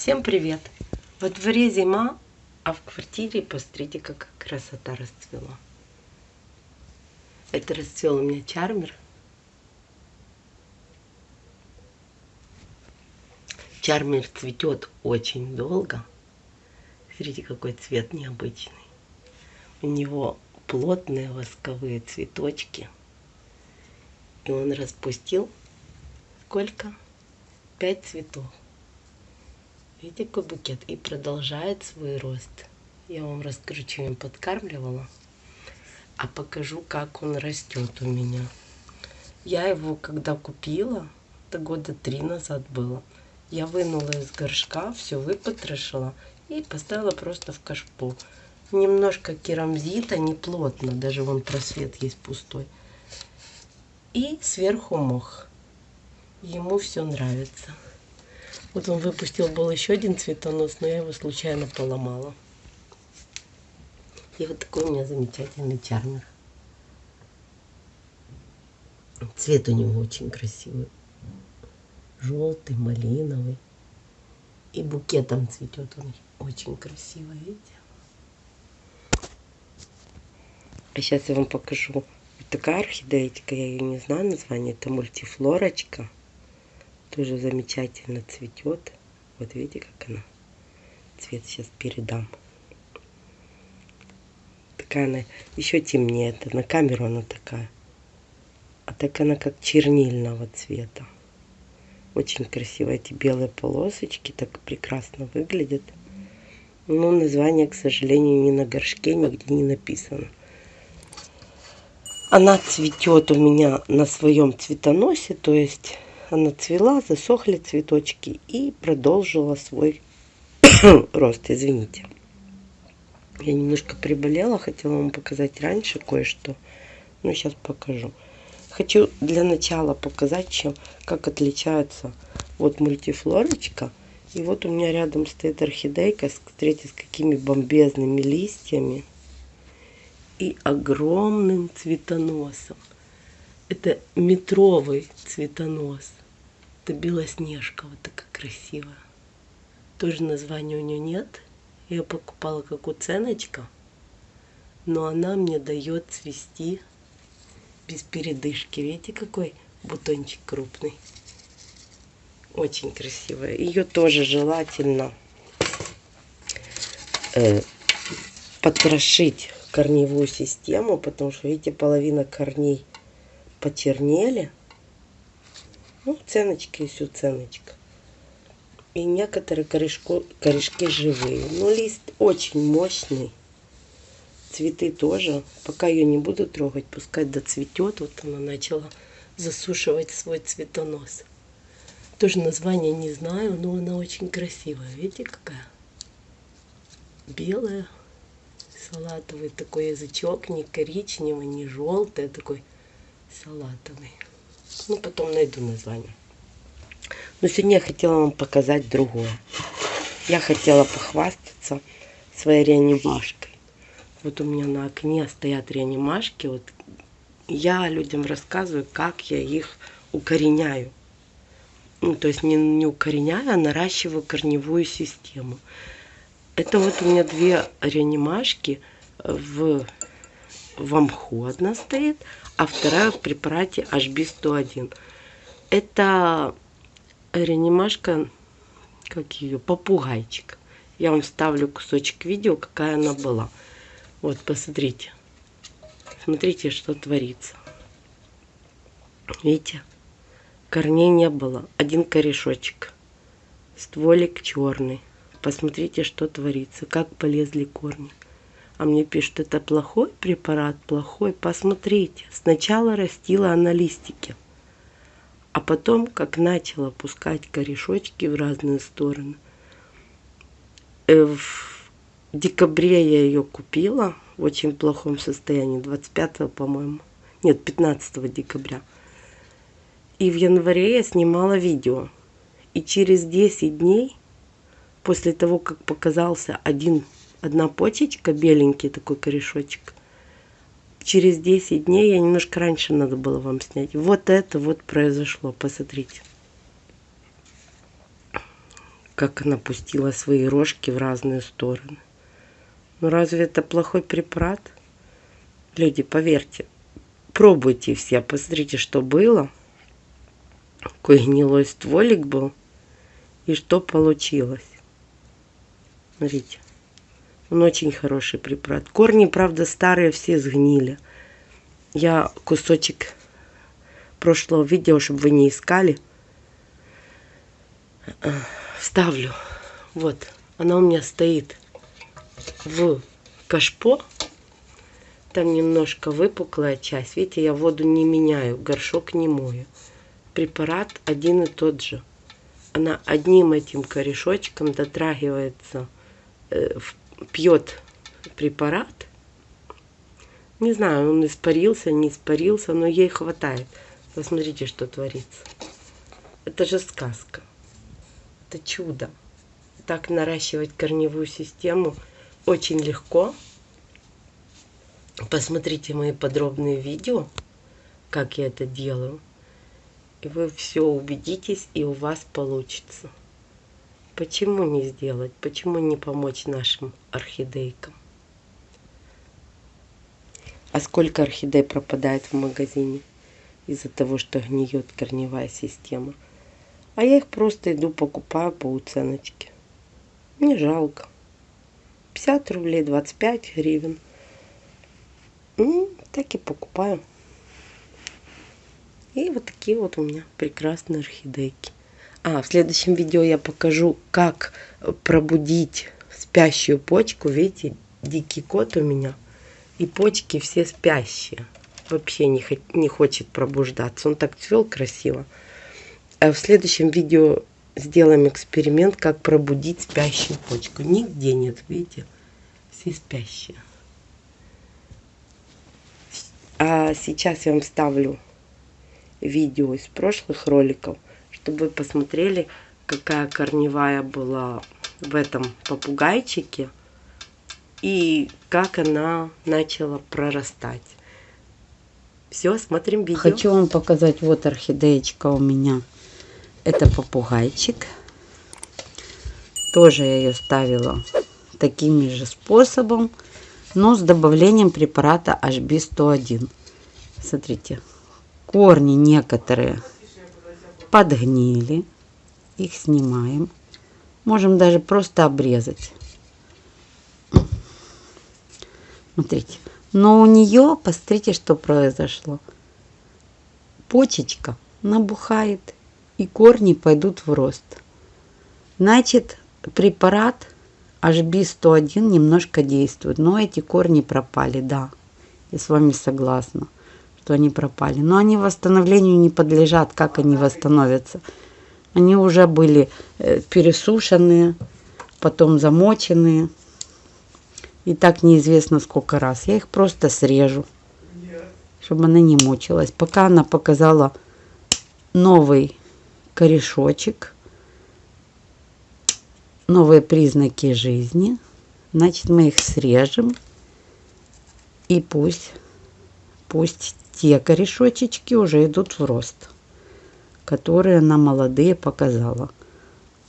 Всем привет! Во дворе зима, а в квартире, посмотрите, как красота расцвела. Это расцвел у меня чармер. Чармер цветет очень долго. Смотрите, какой цвет необычный. У него плотные восковые цветочки. И он распустил сколько? Пять цветов. Видите, какой букет? И продолжает свой рост. Я вам расскажу, чем я подкармливала. А покажу, как он растет у меня. Я его, когда купила, это года три назад было, я вынула из горшка, все выпотрошила и поставила просто в кашпо. Немножко керамзита, не плотно, даже вон просвет есть пустой. И сверху мох. Ему все нравится. Вот он выпустил был еще один цветонос, но я его случайно поломала. И вот такой у меня замечательный чармер. Цвет у него очень красивый. Желтый, малиновый. И букетом цветет он очень красиво, видите? А сейчас я вам покажу. Вот такая орхидеечка, я ее не знаю название, это мультифлорочка тоже замечательно цветет. Вот видите, как она. Цвет сейчас передам. Такая она еще темнее. Это на камеру она такая. А так она как чернильного цвета. Очень красиво эти белые полосочки. Так прекрасно выглядят. Но название, к сожалению, ни на горшке нигде не написано. Она цветет у меня на своем цветоносе, то есть она цвела, засохли цветочки и продолжила свой рост, извините. Я немножко приболела, хотела вам показать раньше кое-что, но сейчас покажу. Хочу для начала показать, чем, как отличается вот мультифлорочка. И вот у меня рядом стоит орхидейка, смотрите, с какими бомбезными листьями и огромным цветоносом. Это метровый цветонос. Это Белоснежка, вот такая красивая. Тоже названия у нее нет. Я покупала как уценочка. Но она мне дает цвести без передышки. Видите, какой бутончик крупный. Очень красивая. Ее тоже желательно э, потрошить корневую систему, потому что, видите, половина корней почернели. Ну, ценочки есть ценочка. И некоторые корешко, корешки живые. Но лист очень мощный. Цветы тоже. Пока ее не буду трогать, пускай доцветет. Вот она начала засушивать свой цветонос. Тоже название не знаю, но она очень красивая. Видите, какая? Белая, салатовый такой язычок, не коричневый, не желтый, а такой салатовый. Ну, потом найду название. Но сегодня я хотела вам показать другое. Я хотела похвастаться своей реанимашкой. Вот у меня на окне стоят реанимашки. Вот я людям рассказываю, как я их укореняю. Ну, то есть не, не укореняю, а наращиваю корневую систему. Это вот у меня две реанимашки в, в амху одна стоит, а вторая в препарате HB101. Это реанимашка, как ее, попугайчик. Я вам ставлю кусочек видео, какая она была. Вот, посмотрите. Смотрите, что творится. Видите? Корней не было. Один корешочек. Стволик черный. Посмотрите, что творится. Как полезли корни. А мне пишут, это плохой препарат, плохой. Посмотрите, сначала растила она листики, а потом, как начала пускать корешочки в разные стороны, э, в декабре я ее купила в очень плохом состоянии, 25 по-моему, нет, 15 декабря. И в январе я снимала видео. И через 10 дней, после того, как показался один одна почечка, беленький такой корешочек. Через 10 дней, я немножко раньше надо было вам снять. Вот это вот произошло, посмотрите. как она пустила свои рожки в разные стороны. Ну разве это плохой препарат? Люди, поверьте, пробуйте все, посмотрите, что было. Какой гнилой стволик был и что получилось. Смотрите. Он очень хороший препарат. Корни, правда, старые все сгнили. Я кусочек прошлого видео, чтобы вы не искали, вставлю. Вот, она у меня стоит в кашпо. Там немножко выпуклая часть. Видите, я воду не меняю, горшок не мою. Препарат один и тот же. Она одним этим корешочком дотрагивается, э, пьет препарат. Не знаю, он испарился, не испарился, но ей хватает. Посмотрите, что творится. Это же сказка. Это чудо. Так наращивать корневую систему очень легко. Посмотрите мои подробные видео, как я это делаю. И вы все убедитесь, и у вас получится. Почему не сделать? Почему не помочь нашим орхидейкам? А сколько орхидей пропадает в магазине из-за того, что гниет корневая система? А я их просто иду покупаю по уценочке. Мне жалко. 50 рублей, 25 гривен. Ну, так и покупаю. И вот такие вот у меня прекрасные орхидейки. А, в следующем видео я покажу, как пробудить спящую почку. Видите, дикий кот у меня. И почки все спящие. Вообще не, не хочет пробуждаться. Он так цвел красиво. А в следующем видео сделаем эксперимент, как пробудить спящую почку. Нигде нет, видите? Все спящие. А сейчас я вам ставлю видео из прошлых роликов, чтобы вы посмотрели, какая корневая была в этом попугайчике и как она начала прорастать. Все, смотрим видео. Хочу вам показать, вот орхидеечка у меня. Это попугайчик. Тоже я ее ставила таким же способом, но с добавлением препарата HB101. Смотрите, корни некоторые подгнили. Их снимаем. Можем даже просто обрезать. Смотрите. Но у нее, посмотрите, что произошло. Почечка набухает и корни пойдут в рост. Значит, препарат HB101 немножко действует, но эти корни пропали, да, я с вами согласна, что они пропали. Но они восстановлению не подлежат, как они восстановятся. Они уже были э, пересушенные, потом замоченные. И так неизвестно сколько раз. Я их просто срежу, чтобы она не мучилась. Пока она показала новый корешочек, новые признаки жизни. Значит, мы их срежем. И пусть, пусть те корешочечки уже идут в рост, которые она молодые показала.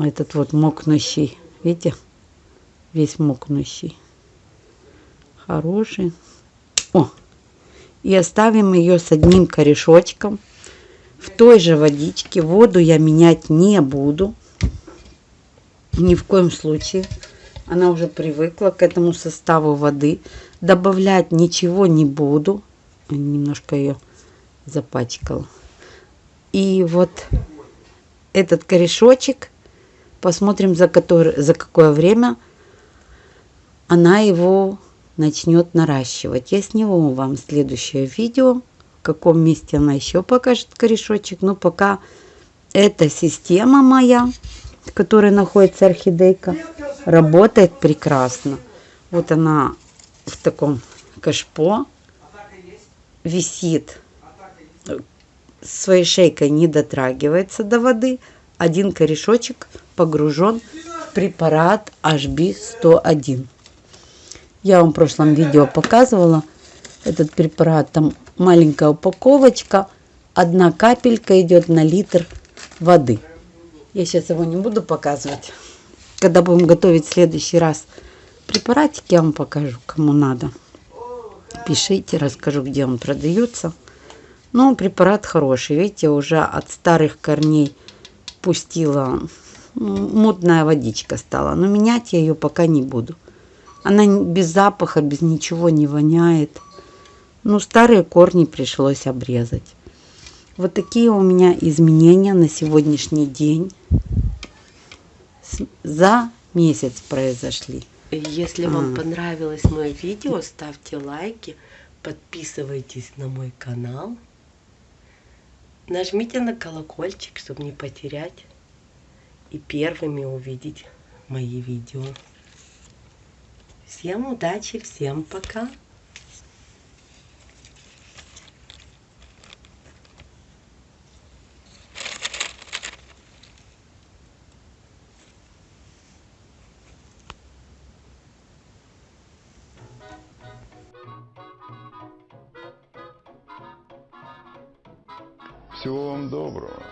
Этот вот мокнущий, видите, весь мокнущий. Хороший. О! И оставим ее с одним корешочком в той же водичке. Воду я менять не буду. Ни в коем случае. Она уже привыкла к этому составу воды. Добавлять ничего не буду. Немножко ее запачкала. И вот этот корешочек, посмотрим за, который, за какое время она его начнет наращивать. Я сниму вам следующее видео каком месте она еще покажет корешочек. Но пока эта система моя, в которой находится орхидейка, работает прекрасно. Вот она в таком кашпо висит своей шейкой не дотрагивается до воды. Один корешочек погружен в препарат HB101. Я вам в прошлом видео показывала этот препарат. Там маленькая упаковочка, одна капелька идет на литр воды. Я сейчас его не буду показывать. когда будем готовить в следующий раз препаратик, я вам покажу, кому надо. Пишите, расскажу, где он продается. Но препарат хороший. Видите, уже от старых корней пустила ну, мутная водичка стала. Но менять я ее пока не буду. Она без запаха, без ничего не воняет. Ну, старые корни пришлось обрезать. Вот такие у меня изменения на сегодняшний день за месяц произошли. Если вам понравилось мое видео, ставьте лайки, подписывайтесь на мой канал, нажмите на колокольчик, чтобы не потерять и первыми увидеть мои видео. Всем удачи, всем пока! Всего вам доброго.